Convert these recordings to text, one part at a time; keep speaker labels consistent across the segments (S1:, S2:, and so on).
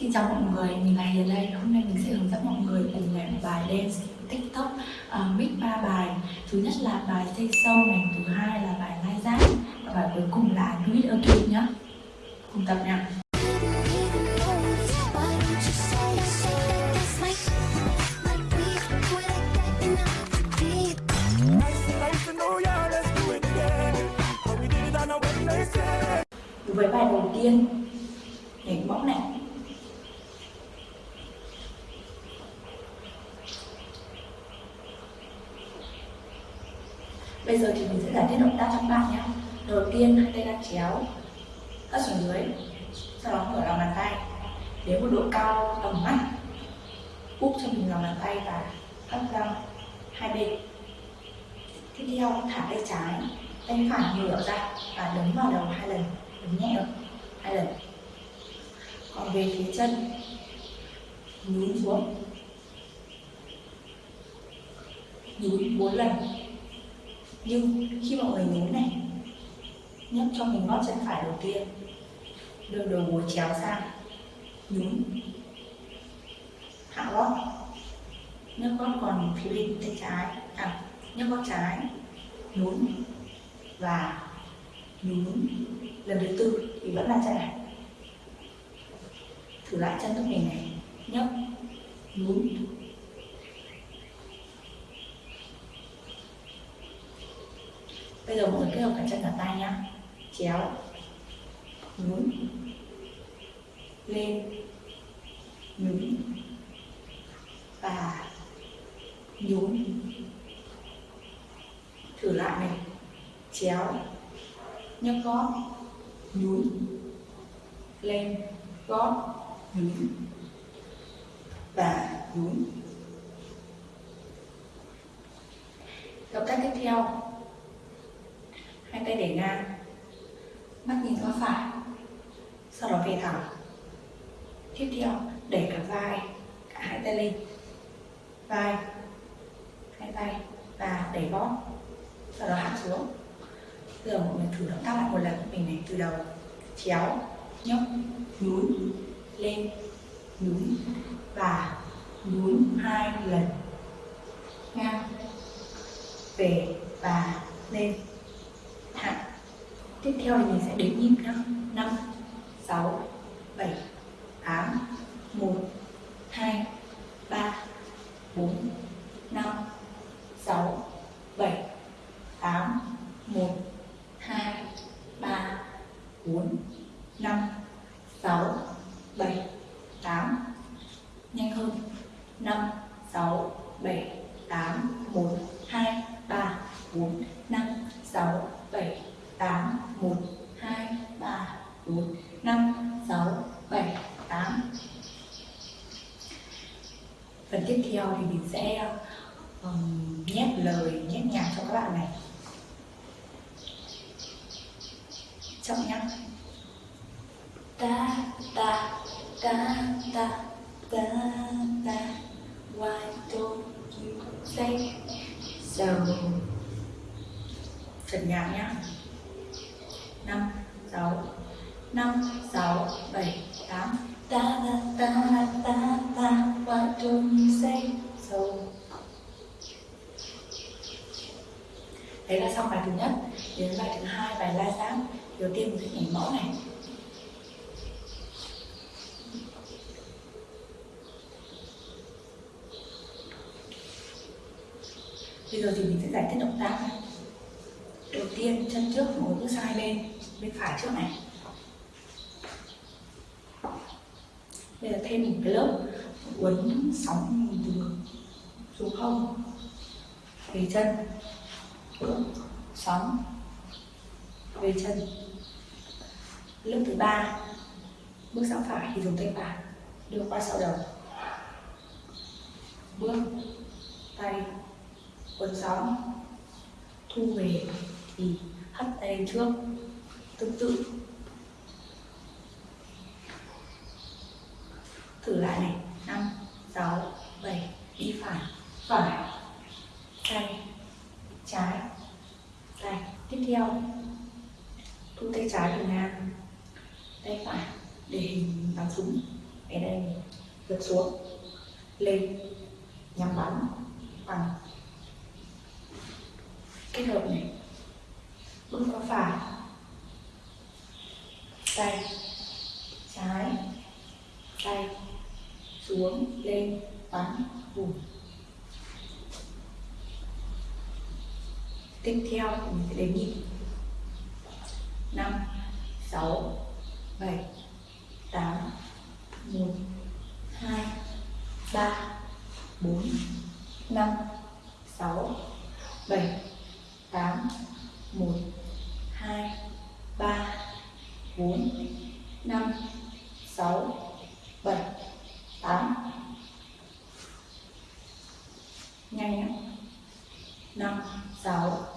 S1: Xin chào mọi người, mình là Hiền đây. Hôm nay mình sẽ hướng dẫn mọi người cùng làm bài dance TikTok uh, mix ba bài. Thứ nhất là bài say sâu này, thứ hai là bài lai giác và bài cuối cùng là Do It Again nhá. Cùng tập nha. Với bài đầu tiên, nhảy bóp này Bây giờ thì mình sẽ giải thích động tác cho các bạn nhé. Đầu tiên hai tay đang chéo, hất xuống dưới, sau đó mở lòng bàn tay đến một độ cao tầm mắt, úp cho mình lòng bàn tay và hất ra hai bên. Tiếp theo thả tay trái, tay phải ngửa ra và đấm vào đầu hai lần, đấm nhẹ hai lần. Còn về phía chân, nhún xuống, nhún bốn lần nhưng khi mọi người nhún này nhấc cho mình gót chân phải đầu tiên đưa đầu gối chéo sang nhún hạ gót, nhấc gót còn phía bên tay trái à nhấc gót trái, nhún và nhún. Lần thứ tư thì vẫn là chân này. Thử lại chân của mình này, nhấc, nhún giờ mọi người kết hợp cả chân cả tay nhá. Chéo. Nhún lên. Nhún và nhún. Thử lại này. Chéo. Nhấc gót. Nhún. Lên. Gót. Nhún. Và nhún. Động tác tiếp theo tay để ngang. Mắt nhìn qua phải. Sau đó về thẳng. Tiếp theo, để cả vai, cả hai tay lên. Vai, hai tay và đẩy bóp. Sau đó hạ xuống. Bây giờ mọi người thử động tác lại một lần. Mình này từ đầu chéo, nhấc, nhún, lên, nhún và nhún hai lần. Ngang, về và lên tiếp theo thì mình sẽ đếm nhịp 5 5 6 7 8 1 2 3 4 5 6 7 8 1 2 3 4 Phần tiếp theo thì mình sẽ um, nhét lời, nhét nhạc cho các bạn này. Chậm nhá. Ta, ta, ta, ta, ta, ta. Why don't you say? So trần nhạc nhá. 5 6 5 6 7 8 ta ta ta ta ta what do you say so đấy là xong bài thứ nhất. Đến bài thứ hai, bài la sáng đầu tiên mình sẽ nhảy mẫu này. Bây giờ thì mình sẽ giải thích động tác này. Đầu tiên, chân trước ngồi bước sang hai bên bên phải trước này bây giờ thêm một cái lớp uốn sóng từ xuống không về chân. Sóng. Về chân. Lớp thứ ba. Bước sang phải thì dùng tay phải. Đưa qua sau đầu. Bước tay quấn sóng. Thu về thì hất tay trước. Tương tự. Thử lại này. Năm, sáu, bảy, đi phải phải, tay, trái, tay. Tiếp theo, thu tay trái về ngang, tay phải để hình bắn súng. Ở đây vượt xuống, lên, nhắm bắn bằng kết hợp này. tiếp theo mình sẽ đếm nhịp 5 6 7 8 1 2 3 4 5 6 7 8 1 2 3 4 5 6 7 8 nhanh nhé. 5 6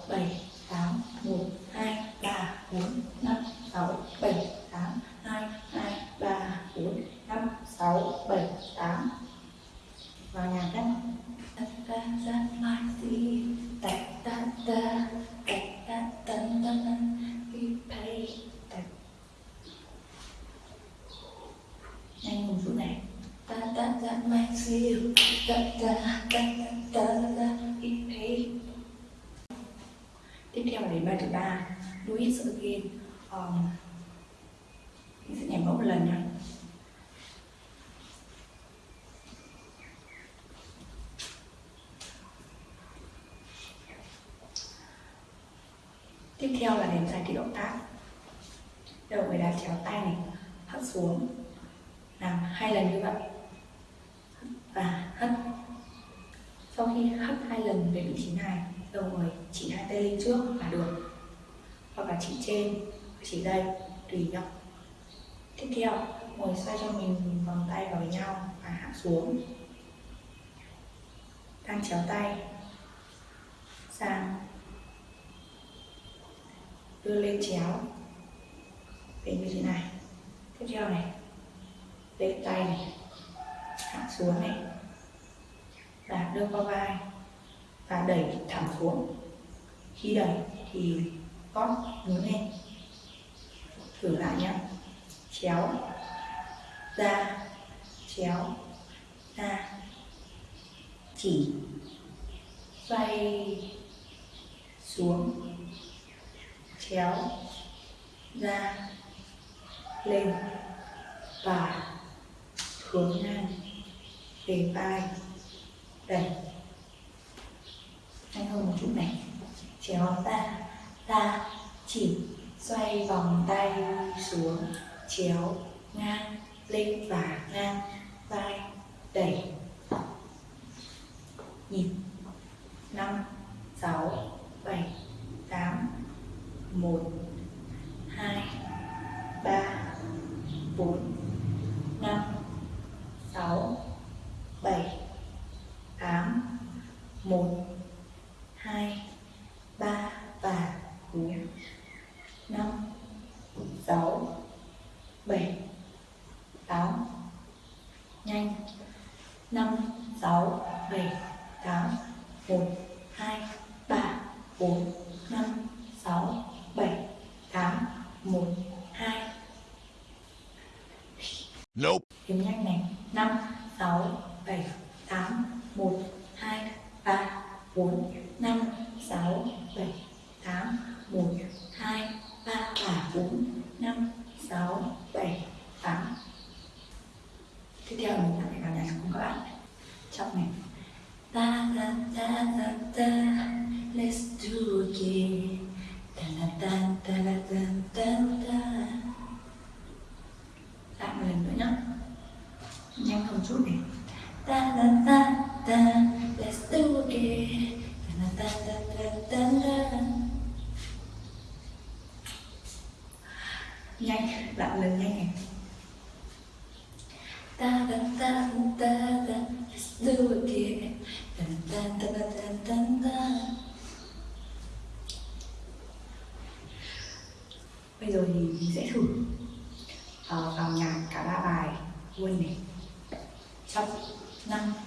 S1: tiếp theo là đến bài thứ ba do it again um, mình sẽ nhảy mẫu một lần nha tiếp theo là đến giải thích động tác. Đầu người đá chéo tay này hất xuống. Làm hai lần như vậy và hất sau khi hất hai lần về vị trí này đầu người tay lên trước là được. Hoặc là chỉ trên, chỉ đây, tùy nhau. Tiếp theo, ngồi xoay cho mình vòng tay vào với nhau và hạ xuống. Đang chéo tay, sang. Đưa lên chéo về như thế này. Tiếp theo này lên tay này, hạ xuống này. Và đưa qua vai và đẩy thẳng xuống khi đẩy thì con hướng lên thử lại nhé chéo. Ra. Chéo. Ra. Chỉ. Xoay. Xuống. Chéo. Ra. Lên. Và hướng ngang. Về vai. Đẩy. Nhanh hơn một chút này chéo ra ra chỉ xoay vòng tay xuống, chéo ngang lên và ngang vai, đẩy. Nhịp năm, sáu, bảy, tám, một, hai, ba, bốn, năm, sáu, bảy, tám, một, hai
S2: Nope.
S1: Đếm nhanh này. 5, 6, 7, 8, 1, 2, 3, 4, 5, 6, 7, 8, 1, 2, 3 và 4, 5, 6, 7, 8. Tiếp theo mình sẽ phải vào nhảy cùng các bạn. Trong này. Ta ta ta ta ta, let's do it again. Ta ta ta ta ta ta ta. da da da da let's do it da da da da da nhanh lặng lần nhanh này ta ta ta ta da let's do it ta ta da da da da bây giờ thì mình sẽ thử vào nhạc cả ba bài luôn này xong No.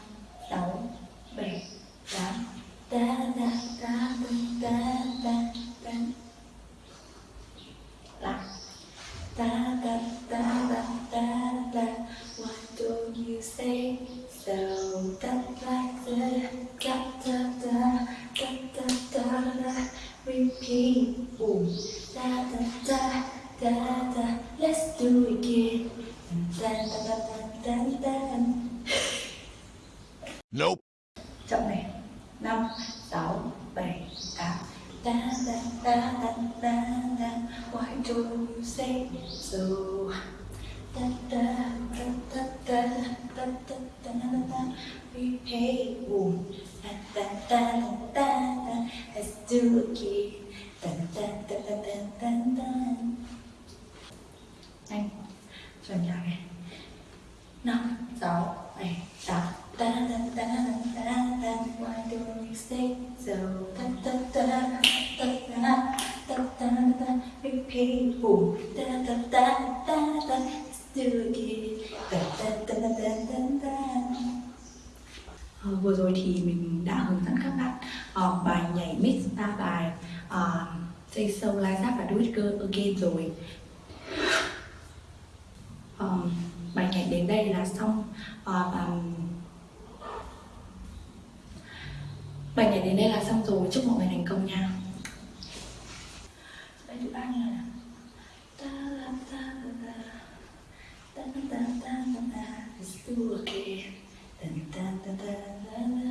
S1: Why do you say so da da da da da da da da da da we hey boom da da da da da da ta ta ta ta ta ta ta ta ta ta ta vừa rồi thì mình đã hướng dẫn các bạn uh, bài nhảy mix ba bài uh, Say So, Light Up và Do It Girl Again rồi. Ờ, bài nhảy đến đây là xong. Uh, và bài nhảy đến đây là xong rồi. Chúc mọi người thành công nha. da da da, it's da da da da da.